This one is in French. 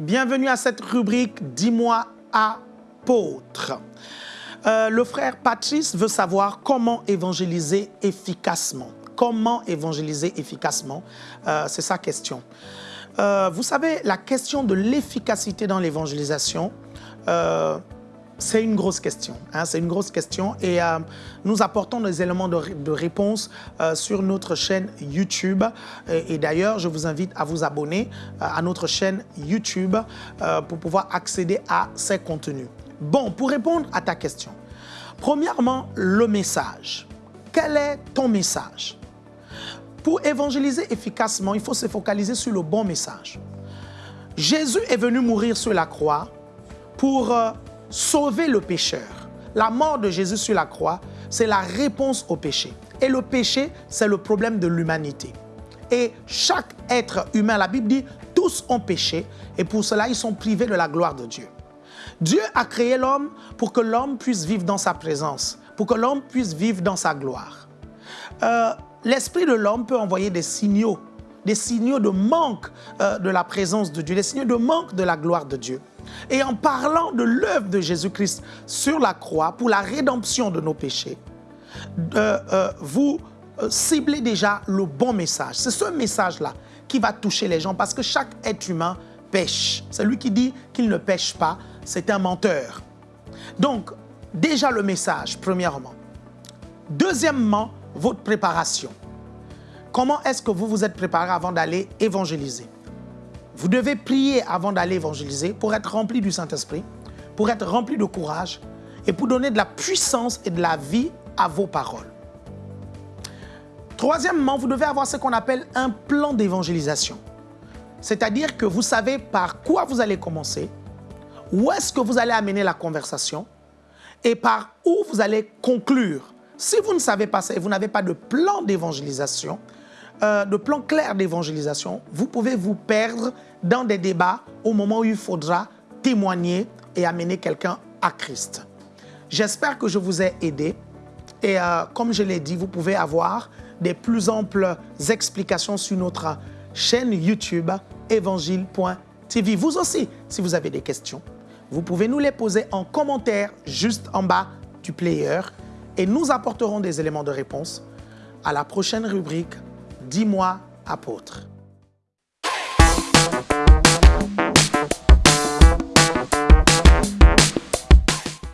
bienvenue à cette rubrique Dis-moi apôtre. Euh, le frère Patrice veut savoir comment évangéliser efficacement. Comment évangéliser efficacement? Euh, C'est sa question. Euh, vous savez, la question de l'efficacité dans l'évangélisation, c'est une grosse question. Hein, c'est une grosse question et euh, nous apportons des éléments de, réponse euh, sur notre chaîne YouTube. Et, d'ailleurs, je vous invite à vous abonner euh, à notre chaîne YouTube pour pouvoir accéder à ces contenus. Bon, pour répondre à ta question, premièrement, le message. Quel est ton message? Pour évangéliser efficacement, il faut se focaliser sur le bon message. Jésus est venu mourir sur la croix pour sauver le pécheur. La mort de Jésus sur la croix, c'est la réponse au péché. Et le péché, c'est le problème de l'humanité. Et chaque être humain, la Bible dit, tous ont péché et pour cela, ils sont privés de la gloire de Dieu. Dieu a créé l'homme pour que l'homme puisse vivre dans sa présence, pour que l'homme puisse vivre dans sa gloire. Euh, l'esprit de l'homme peut envoyer des signaux, des signaux de manque euh, de la présence de Dieu, des signaux de manque de la gloire de Dieu. Et en parlant de l'œuvre de Jésus-Christ sur la croix pour la rédemption de nos péchés, euh, euh, vous ciblez déjà le bon message. C'est ce message-là qui va toucher les gens parce que chaque être humain pêche. Celui qui dit qu'il ne pêche pas, c'est un menteur. Donc, déjà le message, premièrement. Deuxièmement, votre préparation. Comment est-ce que vous vous êtes préparé avant d'aller évangéliser? Vous devez prier avant d'aller évangéliser pour être rempli du Saint-Esprit, pour être rempli de courage et pour donner de la puissance et de la vie à vos paroles. Troisièmement, vous devez avoir ce qu'on appelle un plan d'évangélisation. C'est-à-dire que vous savez par quoi vous allez commencer, où est-ce que vous allez amener la conversation et par où vous allez conclure. Si vous ne savez pas ça et vous n'avez pas de plan d'évangélisation, euh, de plan clair d'évangélisation, vous pouvez vous perdre dans des débats au moment où il faudra témoigner et amener quelqu'un à Christ. J'espère que je vous ai aidé et euh, comme je l'ai dit, vous pouvez avoir des plus amples explications sur notre chaîne YouTube évangile.tv. Vous aussi, si vous avez des questions, vous pouvez nous les poser en commentaire juste en bas du player et nous apporterons des éléments de réponse à la prochaine rubrique Dis-moi, apôtre.